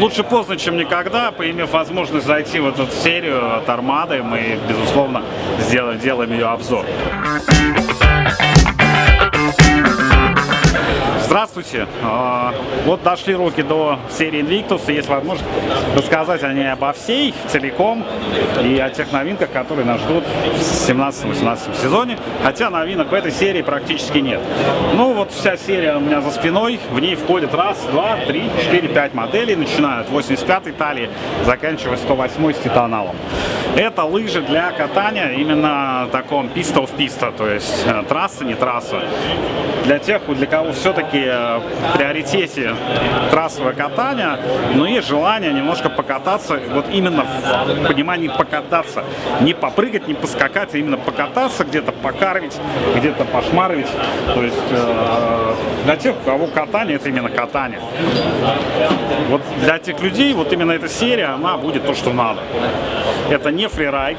Лучше поздно, чем никогда. Поимев возможность зайти в эту серию от Армады, мы, безусловно, сделаем, делаем ее обзор. Здравствуйте! А, вот дошли руки до серии Invictus, и есть возможность рассказать о ней обо всей целиком и о тех новинках, которые нас ждут в 17-18 сезоне, хотя новинок в этой серии практически нет. Ну вот вся серия у меня за спиной, в ней входит раз, два, три, четыре, пять моделей, начиная от 85-й талии, заканчивая 108-й с титаналом. Это лыжи для катания именно таком писта в писта, то есть э, трасса, не трасса. Для тех, для кого все-таки приоритете трассовое катание, но есть желание немножко покататься, вот именно в понимании покататься. Не попрыгать, не поскакать, а именно покататься, где-то покарвить, где-то пошмаровить. То есть э, для тех, у кого катание, это именно катание. Вот для тех людей, вот именно эта серия, она будет то, что надо. Это не фрирайд,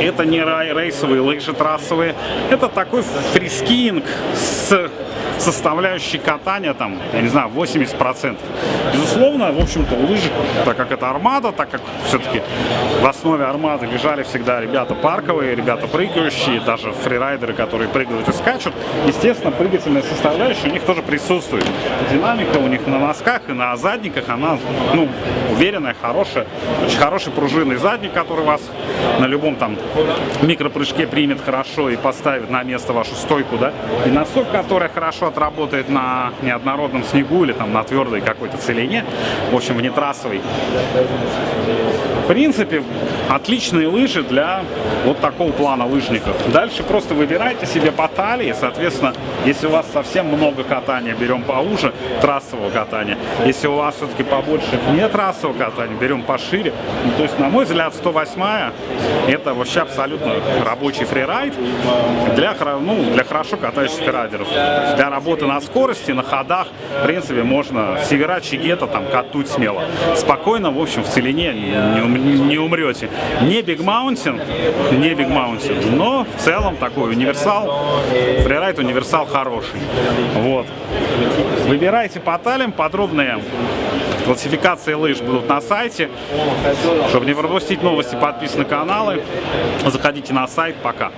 это не рейсовые лыжи трассовые, это такой фрискиинг с составляющей катания, там, я не знаю, 80%. Безусловно, в общем-то, лыжи, так как это армада, так как все-таки в основе армады лежали всегда ребята парковые, ребята прыгающие, даже фрирайдеры, которые прыгают и скачут, естественно, прыгательная составляющая у них тоже присутствует. Динамика у них на носках и на задниках, она, ну, уверенная, хорошая, очень хороший пружинный задник, который вас на любом там микропрыжке примет хорошо и поставит на место вашу стойку, да, и носок, который хорошо отработает на неоднородном снегу или там на твердой какой-то целине, в общем, внетрассовой. В принципе, отличные лыжи для вот такого плана лыжников. Дальше просто выбирайте себе по талии, соответственно, если у вас совсем много катания, берем поуже трассового катания. Если у вас все-таки побольше не трассового катания, берем пошире. Ну, то есть, на мой взгляд, 108 это вообще абсолютно рабочий фрирайд для, ну, для хорошо катающихся райдеров. Для работы на скорости, на ходах, в принципе, можно севера, чигета там катуть смело. Спокойно, в общем, в целине не, не умрете. Не Big Mountain, не Big Mountain, но в целом такой универсал, фрирайд универсал хороший. Вот. Выбирайте по талям, подробные классификации лыж будут на сайте. Чтобы не пропустить новости, подписывайтесь на каналы. Заходите на сайт. Пока.